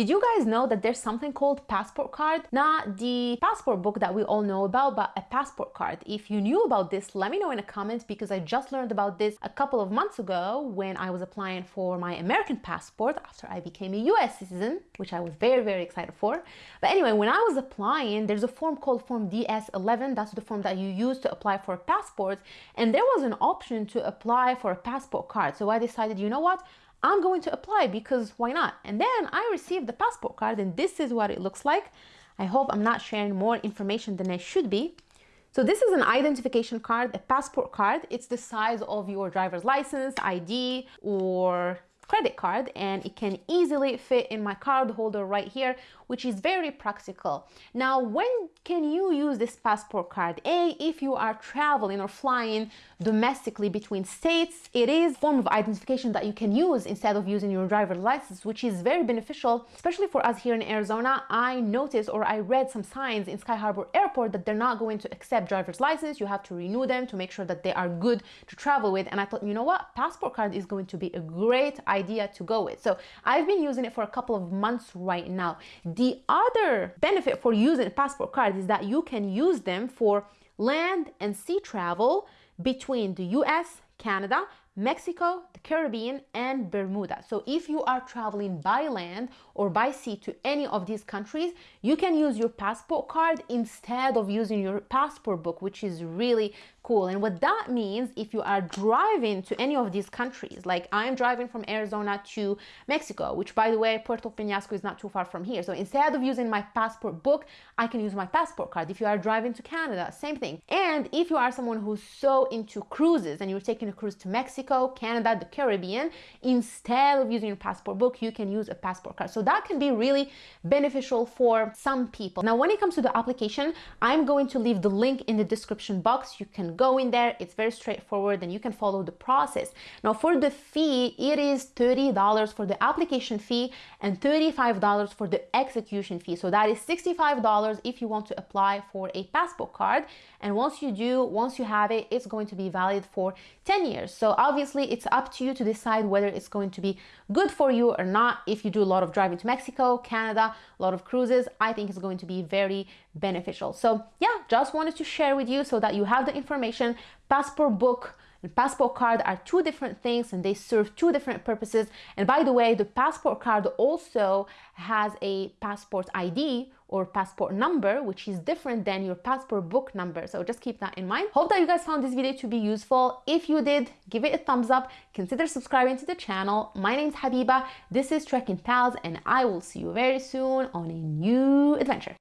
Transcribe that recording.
Did you guys know that there's something called passport card? Not the passport book that we all know about, but a passport card. If you knew about this, let me know in the comments because I just learned about this a couple of months ago when I was applying for my American passport after I became a US citizen, which I was very, very excited for. But anyway, when I was applying, there's a form called Form DS11. That's the form that you use to apply for a passport. And there was an option to apply for a passport card. So I decided, you know what? I'm going to apply because why not? And then I received the passport card and this is what it looks like. I hope I'm not sharing more information than I should be. So this is an identification card, a passport card. It's the size of your driver's license, ID, or credit card and it can easily fit in my card holder right here which is very practical. Now when can you use this passport card? A if you are traveling or flying domestically between states it is form of identification that you can use instead of using your driver's license which is very beneficial especially for us here in Arizona. I noticed or I read some signs in Sky Harbor Airport that they're not going to accept driver's license. You have to renew them to make sure that they are good to travel with. And I thought you know what? Passport card is going to be a great idea idea to go with. So I've been using it for a couple of months right now. The other benefit for using passport card is that you can use them for land and sea travel between the US, Canada, Mexico, the Caribbean, and Bermuda. So if you are traveling by land or by sea to any of these countries, you can use your passport card instead of using your passport book, which is really cool. And what that means, if you are driving to any of these countries, like I'm driving from Arizona to Mexico, which by the way, Puerto Peñasco is not too far from here. So instead of using my passport book, I can use my passport card. If you are driving to Canada, same thing. And if you are someone who's so into cruises and you're taking a cruise to Mexico, Canada, the Caribbean, instead of using your passport book, you can use a passport card. So that can be really beneficial for some people. Now, when it comes to the application, I'm going to leave the link in the description box. You can go in there. It's very straightforward and you can follow the process. Now for the fee, it is $30 for the application fee and $35 for the execution fee. So that is $65 if you want to apply for a passport card. And once you do, once you have it, it's going to be valid for 10 years. So obviously it's up to you to decide whether it's going to be good for you or not. If you do a lot of driving to Mexico, Canada, a lot of cruises, I think it's going to be very beneficial. So yeah, just wanted to share with you so that you have the information. Passport book and passport card are two different things and they serve two different purposes. And by the way, the passport card also has a passport ID or passport number, which is different than your passport book number. So just keep that in mind. Hope that you guys found this video to be useful. If you did, give it a thumbs up. Consider subscribing to the channel. My name is Habiba. This is Trekking Pals and I will see you very soon on a new adventure.